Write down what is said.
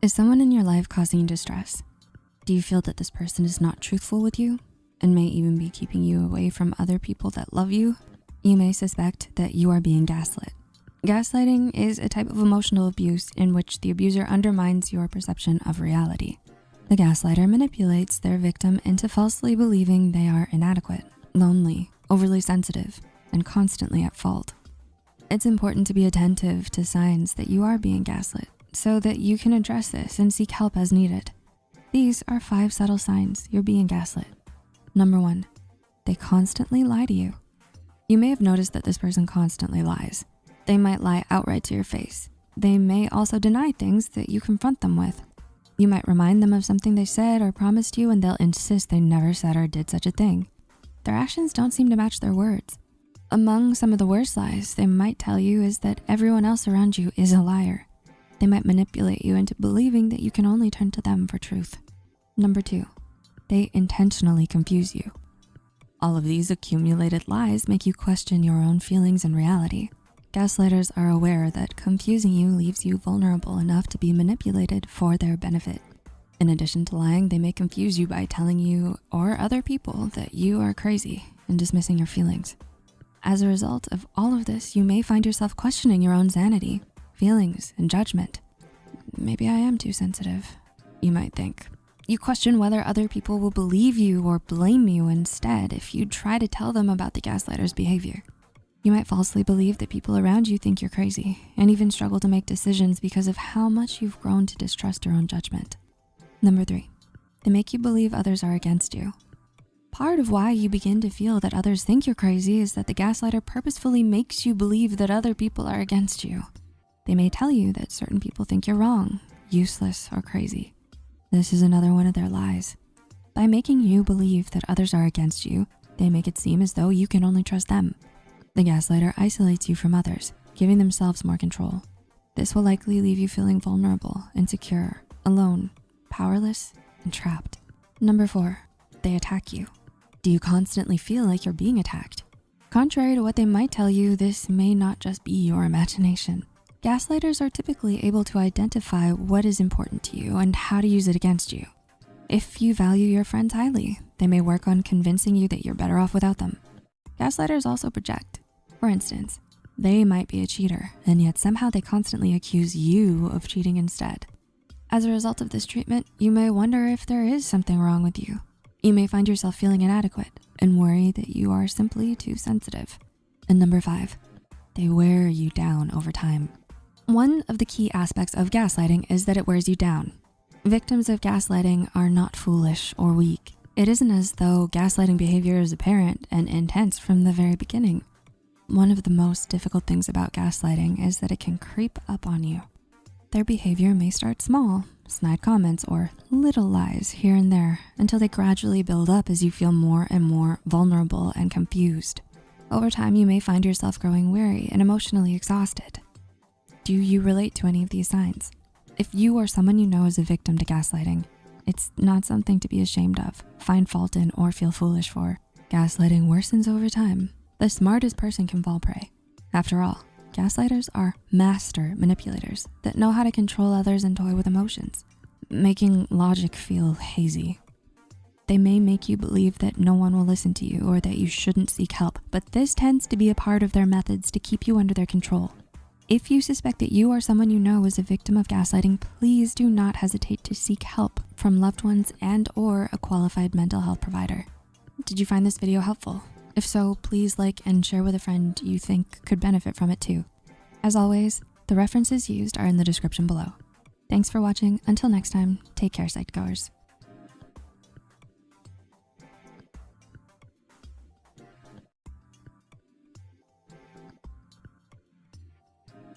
Is someone in your life causing distress? Do you feel that this person is not truthful with you and may even be keeping you away from other people that love you? You may suspect that you are being gaslit. Gaslighting is a type of emotional abuse in which the abuser undermines your perception of reality. The gaslighter manipulates their victim into falsely believing they are inadequate, lonely, overly sensitive, and constantly at fault. It's important to be attentive to signs that you are being gaslit so that you can address this and seek help as needed. These are five subtle signs you're being gaslit. Number one, they constantly lie to you. You may have noticed that this person constantly lies. They might lie outright to your face. They may also deny things that you confront them with. You might remind them of something they said or promised you and they'll insist they never said or did such a thing. Their actions don't seem to match their words. Among some of the worst lies they might tell you is that everyone else around you is a liar. They might manipulate you into believing that you can only turn to them for truth. Number two, they intentionally confuse you. All of these accumulated lies make you question your own feelings and reality. Gaslighters are aware that confusing you leaves you vulnerable enough to be manipulated for their benefit. In addition to lying, they may confuse you by telling you or other people that you are crazy and dismissing your feelings. As a result of all of this, you may find yourself questioning your own sanity, feelings, and judgment. Maybe I am too sensitive, you might think. You question whether other people will believe you or blame you instead if you try to tell them about the gaslighter's behavior. You might falsely believe that people around you think you're crazy and even struggle to make decisions because of how much you've grown to distrust your own judgment. Number three, they make you believe others are against you. Part of why you begin to feel that others think you're crazy is that the gaslighter purposefully makes you believe that other people are against you. They may tell you that certain people think you're wrong, useless, or crazy. This is another one of their lies. By making you believe that others are against you, they make it seem as though you can only trust them. The gaslighter isolates you from others, giving themselves more control. This will likely leave you feeling vulnerable, insecure, alone, powerless, and trapped. Number four, they attack you. Do you constantly feel like you're being attacked? Contrary to what they might tell you, this may not just be your imagination. Gaslighters are typically able to identify what is important to you and how to use it against you. If you value your friends highly, they may work on convincing you that you're better off without them. Gaslighters also project. For instance, they might be a cheater and yet somehow they constantly accuse you of cheating instead. As a result of this treatment, you may wonder if there is something wrong with you. You may find yourself feeling inadequate and worry that you are simply too sensitive. And number five, they wear you down over time. One of the key aspects of gaslighting is that it wears you down. Victims of gaslighting are not foolish or weak. It isn't as though gaslighting behavior is apparent and intense from the very beginning. One of the most difficult things about gaslighting is that it can creep up on you. Their behavior may start small, snide comments, or little lies here and there until they gradually build up as you feel more and more vulnerable and confused. Over time, you may find yourself growing weary and emotionally exhausted. Do you relate to any of these signs? If you or someone you know is a victim to gaslighting, it's not something to be ashamed of, find fault in, or feel foolish for. Gaslighting worsens over time the smartest person can fall prey. After all, gaslighters are master manipulators that know how to control others and toy with emotions, making logic feel hazy. They may make you believe that no one will listen to you or that you shouldn't seek help, but this tends to be a part of their methods to keep you under their control. If you suspect that you or someone you know is a victim of gaslighting, please do not hesitate to seek help from loved ones and or a qualified mental health provider. Did you find this video helpful? If so, please like and share with a friend you think could benefit from it too. As always, the references used are in the description below. Thanks for watching. Until next time, take care, Psych-Goers.